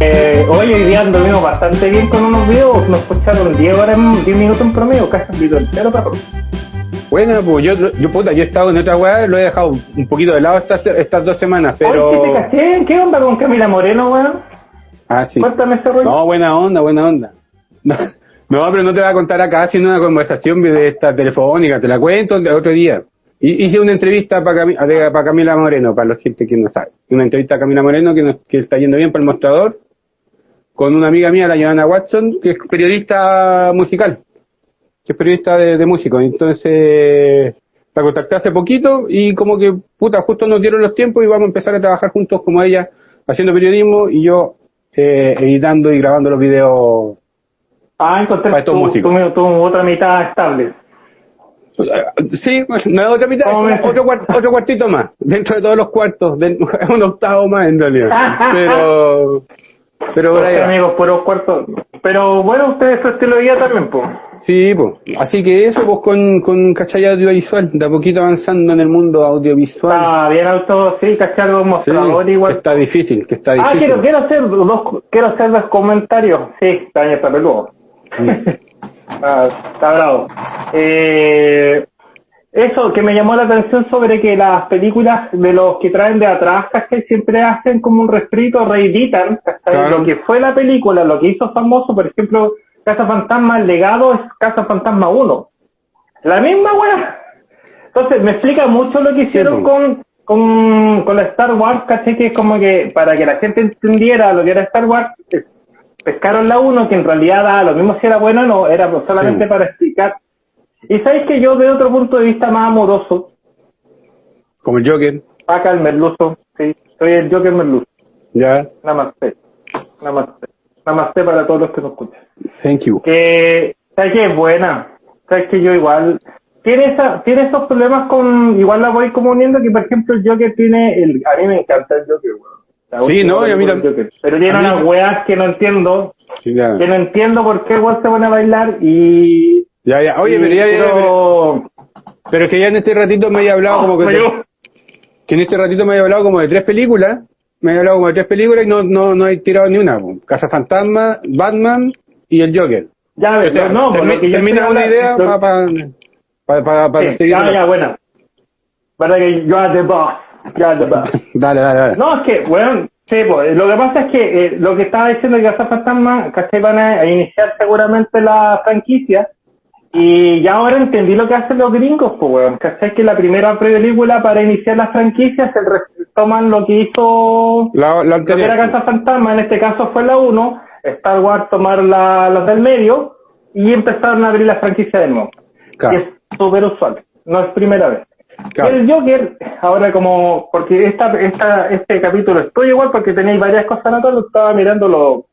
Eh, hoy hoy día anduvimos bastante bien con unos videos, nos escucharon 10 horas, 10 minutos en promedio, casi un video entero, perro. Bueno, pues yo, yo puta, yo he estado en otra weá, lo he dejado un poquito de lado estas, estas dos semanas, pero... ¿qué te caché? ¿Qué onda con Camila Moreno, weón? Ah, sí. Cuéntame ese rollo. No, buena onda, buena onda. No, no, pero no te voy a contar acá, sino una conversación de esta telefónica, te la cuento el otro día. Hice una entrevista para Camila Moreno, para la gente que no sabe. Una entrevista a Camila Moreno que, nos- que está yendo bien para el mostrador, con una amiga mía, la Joana Watson, que es periodista musical, que es periodista de, de músicos. Entonces, la contacté hace poquito y como que, puta, justo nos dieron los tiempos y vamos a empezar a trabajar juntos como ella, haciendo periodismo y yo eh, editando y grabando los videos Ah, encontré para estos tu, músicos. tu, tu otra mitad estable. Sí, bueno, no es otra mitad, ¿Cómo es otro, otro cuartito más, dentro de todos los cuartos, de- es un octavo más en realidad. Pero, pero por amigos, puros cuartos. Pero bueno, ustedes su estilo de vida también, pues. Sí, pues. Así que eso, pues con, con cachai audiovisual, de a poquito avanzando en el mundo audiovisual. Está bien alto, sí, cachar un Sí, mostrador que igual. está difícil, que está Ah, difícil. quiero, quiero hacer dos, quiero hacer dos comentarios. Sí, está bien, está peludo. Ah, está bravo. Eh, eso que me llamó la atención sobre que las películas de los que traen de atrás, ¿cachai? Siempre hacen como un refrito, reeditan. Claro. Lo que fue la película, lo que hizo famoso, por ejemplo, Casa Fantasma, el legado es Casa Fantasma 1. La misma weá. Entonces, me explica mucho lo que hicieron con, con, con la Star Wars, ¿cachai? Que es como que para que la gente entendiera lo que era Star Wars, pescaron la 1, que en realidad da lo mismo si era bueno o no, era solamente Sí. para explicar. Y sabéis que yo, de otro punto de vista más amoroso, Como el Joker, acá el merluzo, sí, soy el Joker merluzo. ya, Namaste. Namaste. Namaste para todos los que nos escuchan. thank you. que sabes que es buena sabes que yo igual tiene esa tiene esos problemas con igual la voy como uniendo que por ejemplo el Joker tiene el a mí me encanta el Joker. Sí, última no, pero tiene unas weas que no entiendo Sí, que no entiendo por qué igual se pone a bailar y Ya, ya. Oye, pero ya, ya, pero, es que ya en este ratito me había hablado como que, que en este ratito me había hablado como de tres películas, me había hablado como de tres películas y no, no, no he tirado ni una. Casa Fantasma, Batman y el Joker. ya ves O sea, no termi- lo que yo termina una idea para pa, pa, pa, sí, seguir. ya ya buena verdad que are the boss boss Dale, dale, dale. No, es que, bueno, sí, pues, lo que pasa es que eh, lo que estaba diciendo que Casa Fantasma, ¿cachai? Van a, iniciar seguramente la franquicia y ya ahora entendí lo que hacen los gringos, pues, weón. ¿Cachai? Que la primera película para iniciar la franquicia se toman lo que hizo La, la lo que era. Casa Fantasma, en este caso fue la 1, Star Wars tomar la, las del medio y empezaron a abrir la franquicia de nuevo. Claro. Que es súper usual, no es primera vez. Claro. El Joker, ahora como, porque esta, esta, este capítulo estoy igual porque tenéis varias cosas anotadas, estaba mirando los,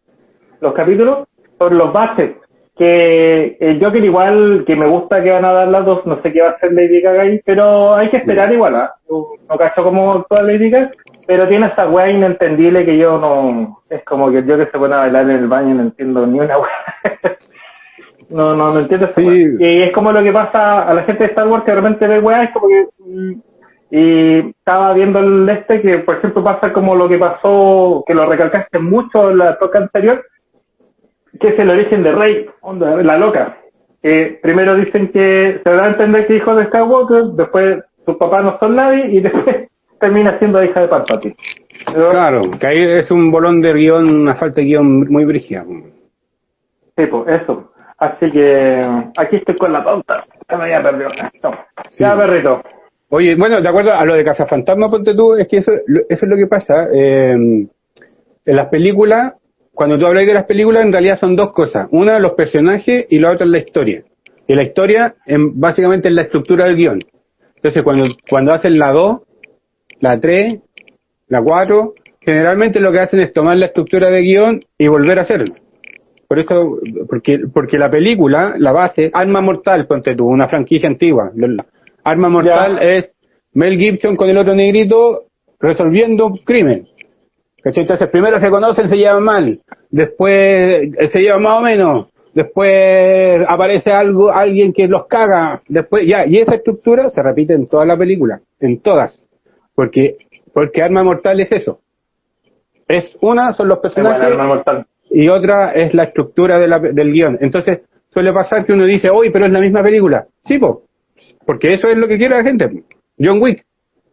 los capítulos sobre los baches, que el Joker igual, que me gusta que van a dar las dos, no sé qué va a hacer Lady Gaga ahí, pero hay que esperar igual, ¿ah? No, no cacho como toda Lady Gaga, pero tiene esa weá inentendible que yo no, es como que el Joker se pone a bailar en el baño y no entiendo ni una weá. No, no, no entiendo Sí. Y es como lo que pasa a la gente de Star Wars que de repente ve weá, es como que... Y estaba viendo el este que, por ejemplo, pasa como lo que pasó, que lo recalcaste mucho en la toca anterior, que es el origen de Rey, onda, la loca. Que primero dicen que se da a entender que hijo de Skywalker, después sus papás no son nadie y después termina siendo hija de Palpatine. Claro, que ahí es un bolón de guion, una falta de guion muy brígida. Sí, pues eso. Así que aquí estoy con la pauta. Ya me había perdido. Sí. Ya, perrito. Oye, bueno, de acuerdo a lo de Casa Fantasma, ponte tú, es que eso, eso es lo que pasa. eh, en las películas, cuando tú hablas de las películas, en realidad son dos cosas. Una, los personajes y la otra es la historia. Y la historia, en, básicamente, es la estructura del guion. Entonces, cuando, cuando hacen la 2, la 3, la 4, generalmente lo que hacen es tomar la estructura de guion y volver a hacerlo. Por eso, porque, porque la película, la base, Arma Mortal, ponte tú, una franquicia antigua. Arma Mortal Ya. es Mel Gibson con el otro negrito resolviendo un crimen. ¿Cachai? Entonces, primero se conocen, se llevan mal. Después eh, se llevan más o menos. después aparece algo, alguien que los caga, después, ya, y esa estructura se repite en toda la película, en todas, porque, porque Arma Mortal es eso. Es una, son los personajes, y otra es la estructura de la, del guion. Entonces, suele pasar que uno dice, oye, pero es la misma película. Sí, po, porque eso es lo que quiere la gente. John Wick,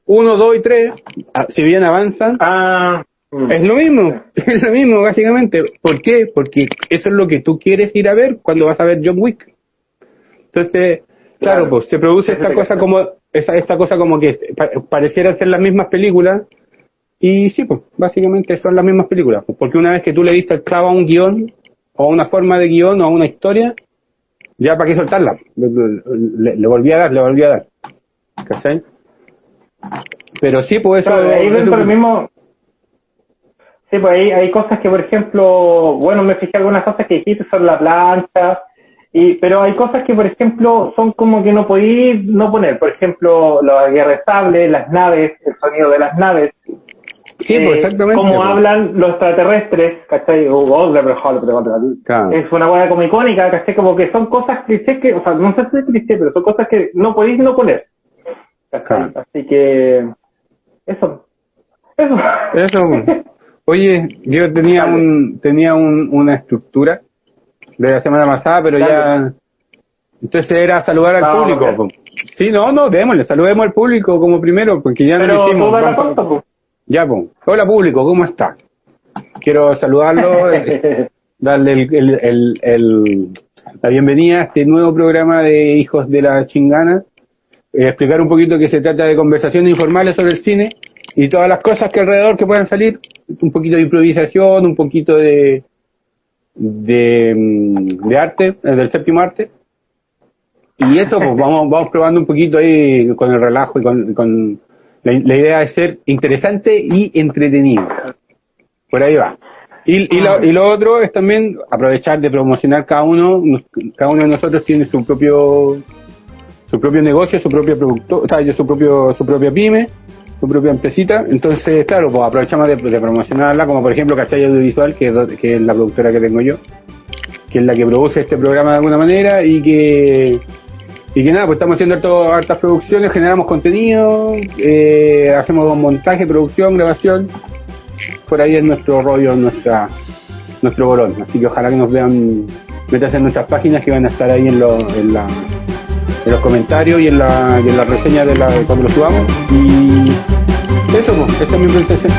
uno, dos y tres, ah, si bien avanzan, ah, mm. es lo mismo, es lo mismo básicamente. ¿Por qué? Porque eso es lo que tú quieres ir a ver cuando vas a ver John Wick. Entonces, claro, pues se produce esta cosa como esa, esta cosa como que pareciera ser las mismas películas y sí, pues básicamente son las mismas películas, pues, porque una vez que tú le diste el clavo a un guion o a una forma de guion o a una historia, ya para qué soltarla, le, le volví a dar, le volví a dar. ¿Cachai? Pero sí, pues eso... ahí dentro del mismo... Sí, pues ahí hay cosas que, por ejemplo, bueno, me fijé algunas cosas que dijiste sobre la plancha, y, pero hay cosas que, por ejemplo, son como que no podéis no poner. Por ejemplo, la guerra las naves, el sonido de las naves. Sí, pues eh, exactamente. Como pues. hablan los extraterrestres, ¿cachai? Es una hueá como icónica, ¿cachai? Como que son cosas clichés que, o sea, no sé si es cliché, pero son cosas que no podéis no poner. Así que, eso. Eso. Eso. Oye, yo tenía un tenía un, una estructura de la semana pasada, pero ya... Entonces era saludar al público. Sí, no, no, démosle, saludemos al público como primero, porque ya no lo hicimos. Ya, pues. Hola público, ¿cómo está? Quiero saludarlo, darle el, el, el, la bienvenida a este nuevo programa de Hijos de la Chingana eh, explicar un poquito que se trata de conversaciones informales sobre el cine y todas las cosas que alrededor que puedan salir, un poquito de improvisación, un poquito de de, mm, de arte, eh, del séptimo arte. Y eso, pues vamos, vamos probando un poquito ahí con el relajo y con, con la, idea es ser interesante y entretenido. Por ahí va. Y, y, lo, y lo otro es también aprovechar de promocionar cada uno, cada uno de nosotros tiene su propio su propio negocio, su propio producto, o sea, su propio, su propia pyme, su propia empresita. Entonces, claro, pues aprovechamos de, promocionarla, como por ejemplo Cachai Audiovisual, que es, que es la productora que tengo yo, que es la que produce este programa de alguna manera y que y que nada, pues estamos haciendo harto, hartas producciones, generamos contenido, eh, hacemos montaje, producción, grabación. Por ahí es nuestro rollo, nuestra nuestro bolón. Así que ojalá que nos vean, metas en nuestras páginas que van a estar ahí en, lo, en los comentarios y en la, en la reseña de la, cuando lo subamos. Y eso, pues, es mi presentación.